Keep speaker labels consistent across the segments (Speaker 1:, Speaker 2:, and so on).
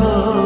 Speaker 1: हो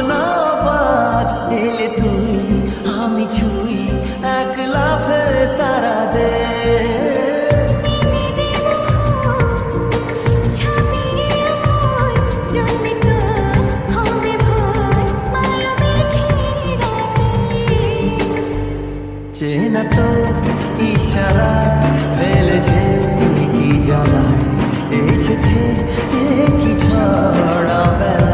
Speaker 1: স্বপ্ন এলে তুই, আমি ছুই এক লাফে তারা দে চেনা তো ইশারা ফেলেছে কি জ্বালায় এসেছে কি ছড়া বেলা